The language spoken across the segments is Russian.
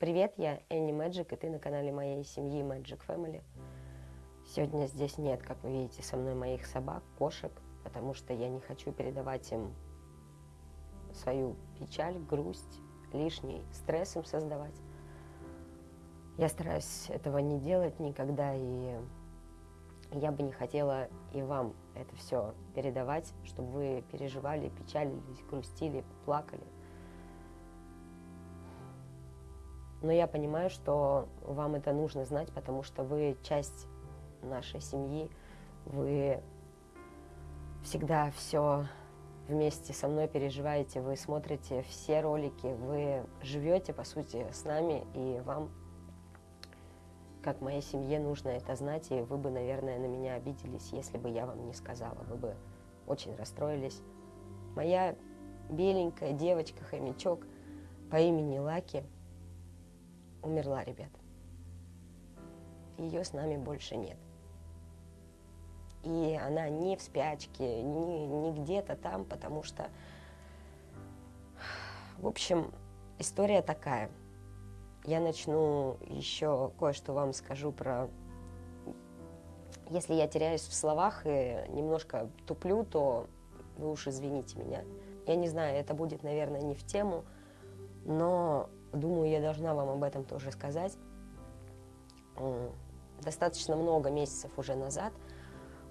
Привет, я Энни Мэджик, и ты на канале моей семьи Magic Family. Сегодня здесь нет, как вы видите, со мной моих собак, кошек, потому что я не хочу передавать им свою печаль, грусть, лишний стресс им создавать. Я стараюсь этого не делать никогда, и я бы не хотела и вам это все передавать, чтобы вы переживали, печалились, грустили, плакали – Но я понимаю, что вам это нужно знать, потому что вы часть нашей семьи, вы всегда все вместе со мной переживаете, вы смотрите все ролики, вы живете, по сути, с нами, и вам, как моей семье, нужно это знать, и вы бы, наверное, на меня обиделись, если бы я вам не сказала, вы бы очень расстроились. Моя беленькая девочка, хомячок по имени Лаки – умерла, ребят. Ее с нами больше нет. И она не в спячке, не, не где-то там, потому что... В общем, история такая. Я начну еще кое-что вам скажу про... Если я теряюсь в словах и немножко туплю, то вы уж извините меня. Я не знаю, это будет, наверное, не в тему, но Думаю, я должна вам об этом тоже сказать. Достаточно много месяцев уже назад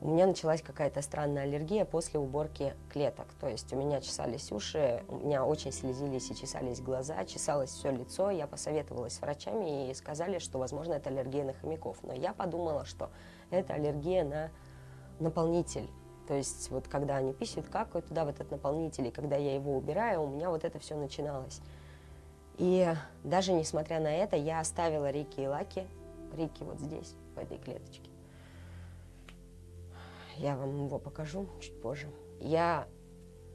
у меня началась какая-то странная аллергия после уборки клеток. То есть у меня чесались уши, у меня очень слезились и чесались глаза, чесалось все лицо. Я посоветовалась с врачами и сказали, что, возможно, это аллергия на хомяков. Но я подумала, что это аллергия на наполнитель. То есть вот когда они писают, какают туда в этот наполнитель, и когда я его убираю, у меня вот это все начиналось. И даже несмотря на это, я оставила Рики и Лаки. Рики вот здесь, в этой клеточке. Я вам его покажу чуть позже. Я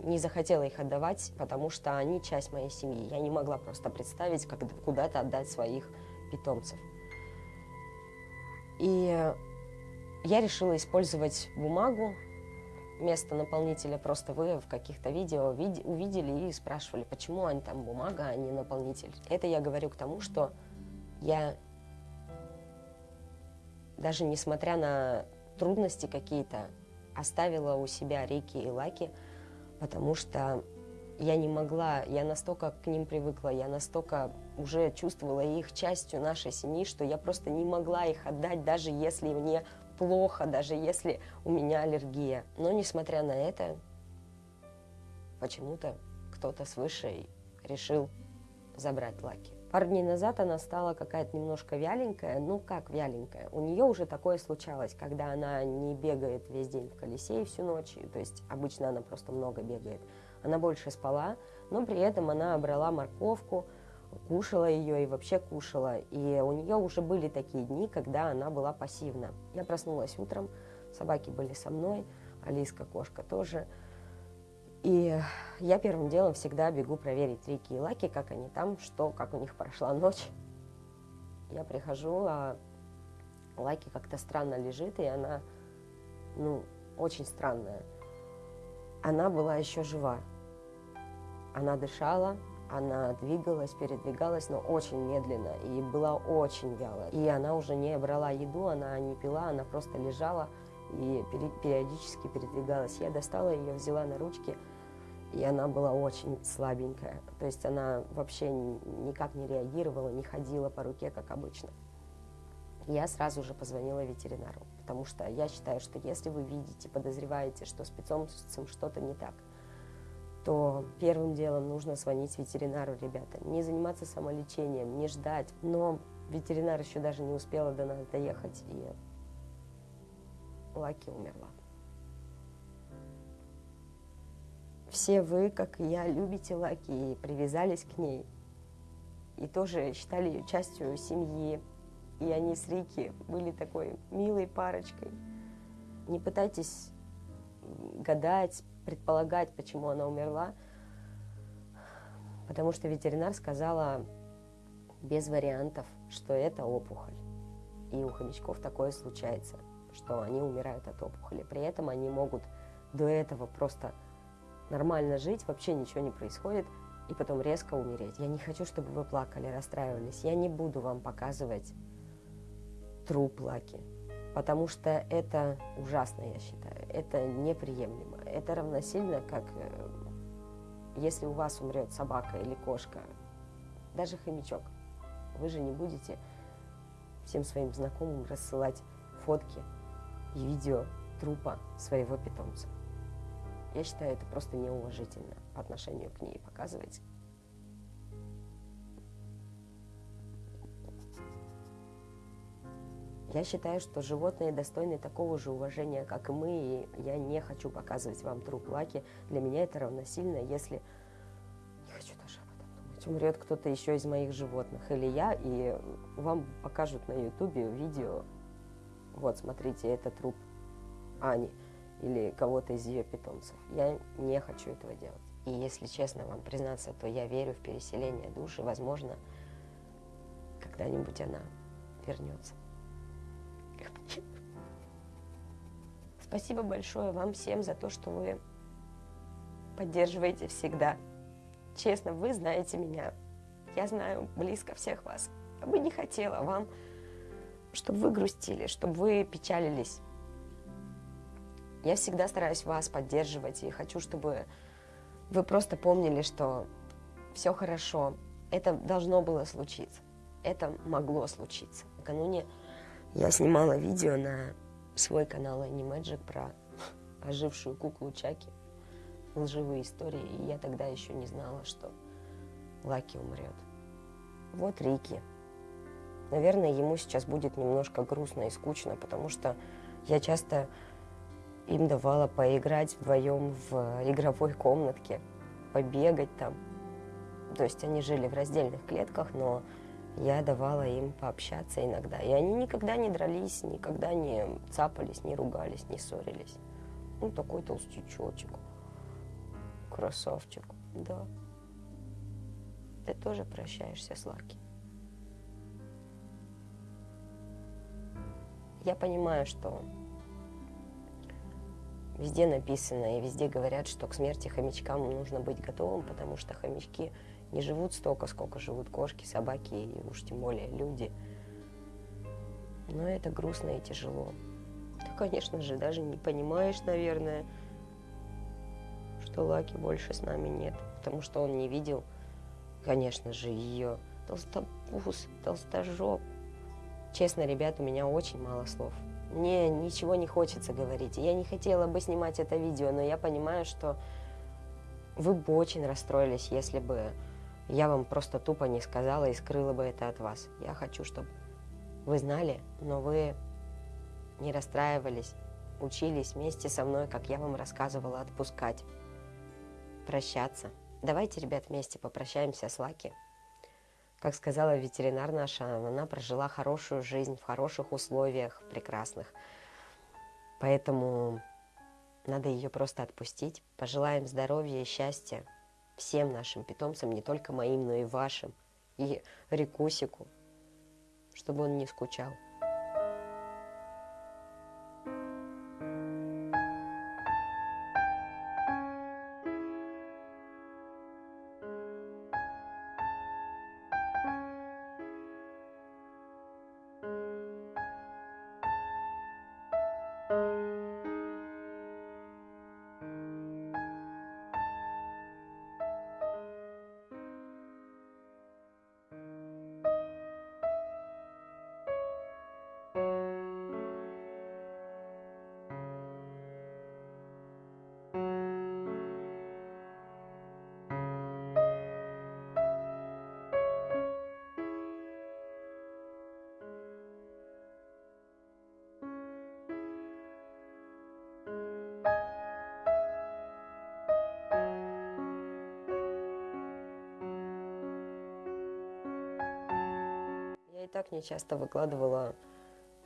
не захотела их отдавать, потому что они часть моей семьи. Я не могла просто представить, как куда-то отдать своих питомцев. И я решила использовать бумагу вместо наполнителя просто вы в каких-то видео увидели и спрашивали, почему они там бумага, а не наполнитель. Это я говорю к тому, что я даже несмотря на трудности какие-то, оставила у себя Рики и Лаки, потому что я не могла, я настолько к ним привыкла, я настолько уже чувствовала их частью нашей семьи, что я просто не могла их отдать, даже если мне плохо, даже если у меня аллергия. Но несмотря на это, почему-то кто-то свыше решил забрать Лаки. Пару дней назад она стала какая-то немножко вяленькая, ну как вяленькая. У нее уже такое случалось, когда она не бегает весь день в колесе и всю ночь, то есть обычно она просто много бегает. Она больше спала, но при этом она брала морковку, кушала ее и вообще кушала. И у нее уже были такие дни, когда она была пассивна. Я проснулась утром, собаки были со мной, Алиска, кошка тоже. И я первым делом всегда бегу проверить Рики и Лаки, как они там, что, как у них прошла ночь. Я прихожу, а Лаки как-то странно лежит, и она, ну, очень странная. Она была еще жива. Она дышала, она двигалась, передвигалась, но очень медленно и была очень вялая. И она уже не брала еду, она не пила, она просто лежала и периодически передвигалась. Я достала ее, взяла на ручки, и она была очень слабенькая. То есть она вообще никак не реагировала, не ходила по руке, как обычно. Я сразу же позвонила ветеринару, потому что я считаю, что если вы видите, подозреваете, что с питомцем что-то не так – то первым делом нужно звонить ветеринару, ребята. Не заниматься самолечением, не ждать. Но ветеринар еще даже не успела до нас доехать, и Лаки умерла. Все вы, как и я, любите Лаки и привязались к ней. И тоже считали ее частью семьи. И они с Рики были такой милой парочкой. Не пытайтесь гадать, предполагать, почему она умерла, потому что ветеринар сказала без вариантов, что это опухоль. И у хомячков такое случается, что они умирают от опухоли. При этом они могут до этого просто нормально жить, вообще ничего не происходит, и потом резко умереть. Я не хочу, чтобы вы плакали, расстраивались. Я не буду вам показывать труп Лаки, потому что это ужасно, я считаю. Это неприемлемо. Это равносильно, как э, если у вас умрет собака или кошка, даже хомячок. Вы же не будете всем своим знакомым рассылать фотки и видео трупа своего питомца. Я считаю, это просто неуважительно по отношению к ней показывать. Я считаю, что животные достойны такого же уважения, как и мы, и я не хочу показывать вам труп Лаки. Для меня это равносильно, если... Не хочу даже об этом думать. Умрет кто-то еще из моих животных, или я, и вам покажут на ютубе видео. Вот, смотрите, это труп Ани или кого-то из ее питомцев. Я не хочу этого делать. И если честно вам признаться, то я верю в переселение души. Возможно, когда-нибудь она вернется. Спасибо большое вам всем за то, что вы поддерживаете всегда. Честно, вы знаете меня. Я знаю близко всех вас. Я бы не хотела вам, чтобы вы грустили, чтобы вы печалились. Я всегда стараюсь вас поддерживать и хочу, чтобы вы просто помнили, что все хорошо. Это должно было случиться. Это могло случиться. Накануне я снимала видео на свой канал Animagic про ожившую куклу Чаки. Лживые истории. И я тогда еще не знала, что Лаки умрет. Вот Рики. Наверное, ему сейчас будет немножко грустно и скучно, потому что я часто им давала поиграть вдвоем в игровой комнатке, побегать там. То есть они жили в раздельных клетках, но я давала им пообщаться иногда. И они никогда не дрались, никогда не цапались, не ругались, не ссорились. Ну, такой толстячочек. Красавчик, да. Ты тоже прощаешься с Лаки. Я понимаю, что Везде написано и везде говорят, что к смерти хомячкам нужно быть готовым, потому что хомячки не живут столько, сколько живут кошки, собаки и уж тем более люди. Но это грустно и тяжело. Ты, конечно же, даже не понимаешь, наверное, что Лаки больше с нами нет, потому что он не видел, конечно же, ее толстопуз, толстожоп. Честно, ребят, у меня очень мало слов. Мне ничего не хочется говорить. Я не хотела бы снимать это видео, но я понимаю, что вы бы очень расстроились, если бы я вам просто тупо не сказала и скрыла бы это от вас. Я хочу, чтобы вы знали, но вы не расстраивались, учились вместе со мной, как я вам рассказывала, отпускать, прощаться. Давайте, ребят, вместе попрощаемся с Лаки. Как сказала ветеринар наша, она прожила хорошую жизнь в хороших условиях, прекрасных. Поэтому надо ее просто отпустить. Пожелаем здоровья и счастья всем нашим питомцам, не только моим, но и вашим. И Рикусику, чтобы он не скучал. Так не часто выкладывала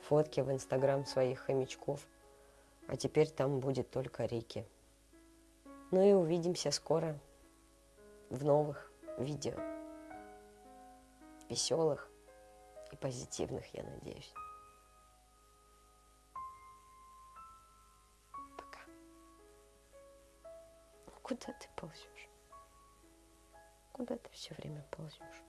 фотки в Инстаграм своих хомячков, а теперь там будет только Рики. Ну и увидимся скоро в новых видео. Веселых и позитивных, я надеюсь. Пока. Куда ты ползешь? Куда ты все время ползешь?